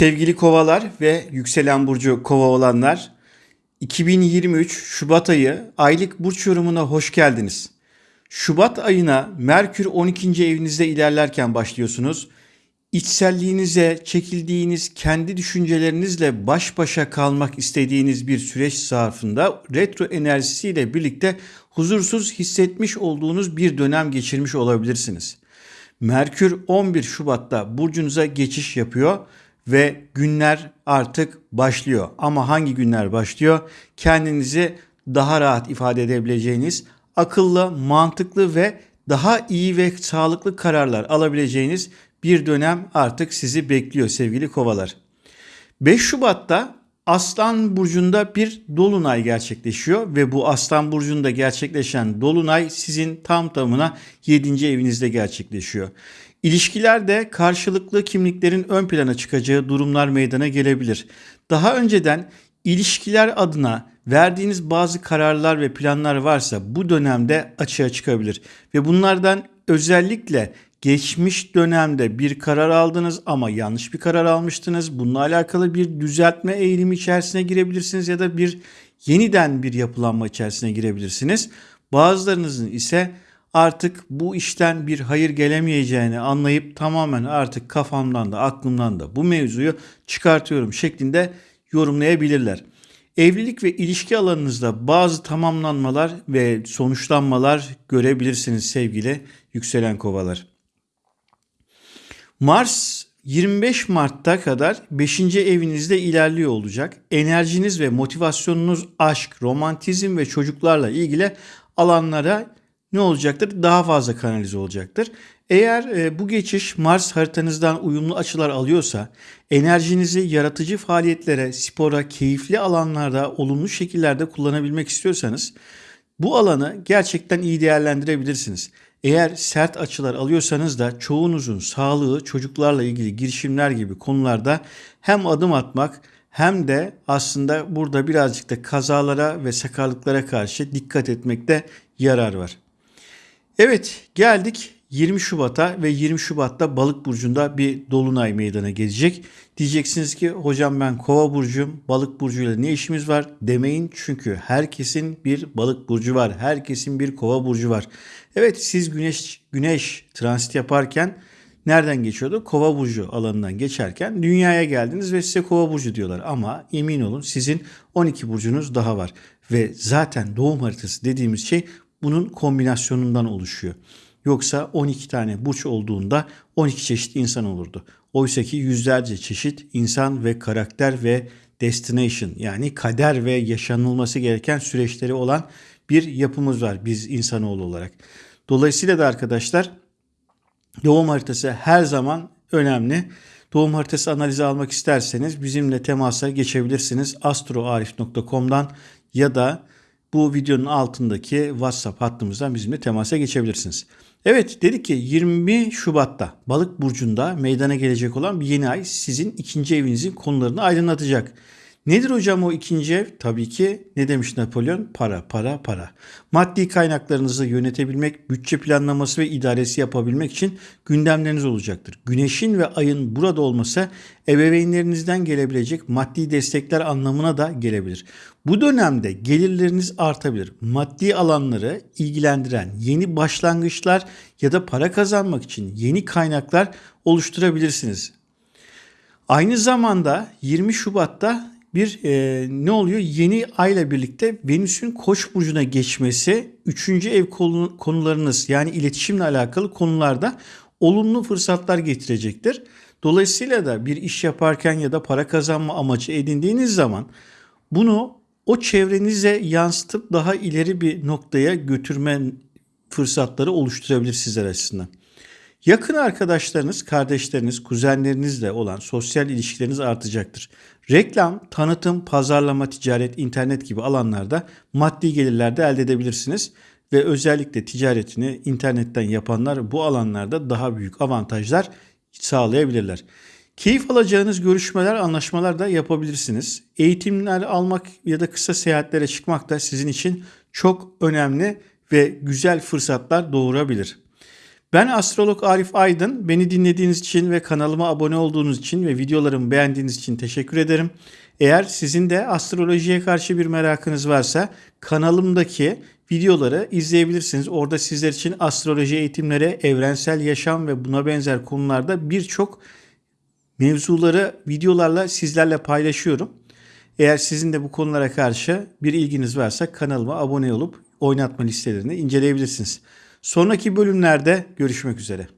Sevgili kovalar ve yükselen burcu kova olanlar 2023 Şubat ayı aylık burç yorumuna hoş geldiniz. Şubat ayına Merkür 12. evinizde ilerlerken başlıyorsunuz. İçselliğinize çekildiğiniz kendi düşüncelerinizle baş başa kalmak istediğiniz bir süreç zarfında retro enerjisiyle birlikte huzursuz hissetmiş olduğunuz bir dönem geçirmiş olabilirsiniz. Merkür 11 Şubat'ta burcunuza geçiş yapıyor ve günler artık başlıyor. Ama hangi günler başlıyor? Kendinizi daha rahat ifade edebileceğiniz, akıllı, mantıklı ve daha iyi ve sağlıklı kararlar alabileceğiniz bir dönem artık sizi bekliyor sevgili kovalar. 5 Şubat'ta Aslan burcunda bir dolunay gerçekleşiyor ve bu Aslan burcunda gerçekleşen dolunay sizin tam tamına 7. evinizde gerçekleşiyor. İlişkilerde karşılıklı kimliklerin ön plana çıkacağı durumlar meydana gelebilir. Daha önceden ilişkiler adına verdiğiniz bazı kararlar ve planlar varsa bu dönemde açığa çıkabilir ve bunlardan özellikle geçmiş dönemde bir karar aldınız ama yanlış bir karar almıştınız. Bununla alakalı bir düzeltme eğilimi içerisine girebilirsiniz ya da bir yeniden bir yapılanma içerisine girebilirsiniz. Bazılarınızın ise artık bu işten bir hayır gelemeyeceğini anlayıp tamamen artık kafamdan da aklımdan da bu mevzuyu çıkartıyorum şeklinde yorumlayabilirler. Evlilik ve ilişki alanınızda bazı tamamlanmalar ve sonuçlanmalar görebilirsiniz sevgili yükselen kovalar. Mars 25 Mart'ta kadar 5. evinizde ilerliyor olacak. Enerjiniz ve motivasyonunuz aşk, romantizm ve çocuklarla ilgili alanlara ne olacaktır? Daha fazla kanalize olacaktır. Eğer e, bu geçiş Mars haritanızdan uyumlu açılar alıyorsa enerjinizi yaratıcı faaliyetlere, spora, keyifli alanlarda olumlu şekillerde kullanabilmek istiyorsanız bu alanı gerçekten iyi değerlendirebilirsiniz. Eğer sert açılar alıyorsanız da çoğunuzun sağlığı, çocuklarla ilgili girişimler gibi konularda hem adım atmak hem de aslında burada birazcık da kazalara ve sakarlıklara karşı dikkat etmekte yarar var. Evet geldik 20 Şubat'a ve 20 Şubat'ta Balık burcunda bir dolunay meydana gelecek. Diyeceksiniz ki hocam ben Kova burcuyum. Balık burcuyla ne işimiz var demeyin çünkü herkesin bir Balık burcu var. Herkesin bir Kova burcu var. Evet siz Güneş Güneş transit yaparken nereden geçiyordu? Kova burcu alanından geçerken dünyaya geldiniz ve size Kova burcu diyorlar ama emin olun sizin 12 burcunuz daha var ve zaten doğum haritası dediğimiz şey bunun kombinasyonundan oluşuyor. Yoksa 12 tane burç olduğunda 12 çeşit insan olurdu. Oysa ki yüzlerce çeşit insan ve karakter ve destination yani kader ve yaşanılması gereken süreçleri olan bir yapımız var biz insanoğlu olarak. Dolayısıyla da arkadaşlar doğum haritası her zaman önemli. Doğum haritası analizi almak isterseniz bizimle temasa geçebilirsiniz. astroarif.com'dan ya da bu videonun altındaki WhatsApp hattımızdan bizimle temasa geçebilirsiniz. Evet dedik ki 20 Şubat'ta Balık burcunda meydana gelecek olan bir yeni ay sizin ikinci evinizin konularını aydınlatacak. Nedir hocam o ikinci ev? Tabii ki ne demiş Napolyon? Para, para, para. Maddi kaynaklarınızı yönetebilmek, bütçe planlaması ve idaresi yapabilmek için gündemleriniz olacaktır. Güneşin ve ayın burada olması ebeveynlerinizden gelebilecek maddi destekler anlamına da gelebilir. Bu dönemde gelirleriniz artabilir. Maddi alanları ilgilendiren yeni başlangıçlar ya da para kazanmak için yeni kaynaklar oluşturabilirsiniz. Aynı zamanda 20 Şubat'ta bir e, ne oluyor? Yeni ayla birlikte Venüs'ün Koç burcuna geçmesi 3. ev konularınız yani iletişimle alakalı konularda olumlu fırsatlar getirecektir. Dolayısıyla da bir iş yaparken ya da para kazanma amacı edindiğiniz zaman bunu o çevrenize yansıtıp daha ileri bir noktaya götürme fırsatları oluşturabilir sizler açısından. Yakın arkadaşlarınız, kardeşleriniz, kuzenlerinizle olan sosyal ilişkileriniz artacaktır. Reklam, tanıtım, pazarlama, ticaret, internet gibi alanlarda maddi gelirler de elde edebilirsiniz ve özellikle ticaretini internetten yapanlar bu alanlarda daha büyük avantajlar sağlayabilirler. Keyif alacağınız görüşmeler, anlaşmalar da yapabilirsiniz. Eğitimler almak ya da kısa seyahatlere çıkmak da sizin için çok önemli ve güzel fırsatlar doğurabilir. Ben astrolog Arif Aydın. Beni dinlediğiniz için ve kanalıma abone olduğunuz için ve videolarımı beğendiğiniz için teşekkür ederim. Eğer sizin de astrolojiye karşı bir merakınız varsa kanalımdaki videoları izleyebilirsiniz. Orada sizler için astroloji eğitimleri, evrensel yaşam ve buna benzer konularda birçok mevzuları videolarla sizlerle paylaşıyorum. Eğer sizin de bu konulara karşı bir ilginiz varsa kanalıma abone olup oynatma listelerini inceleyebilirsiniz. Sonraki bölümlerde görüşmek üzere.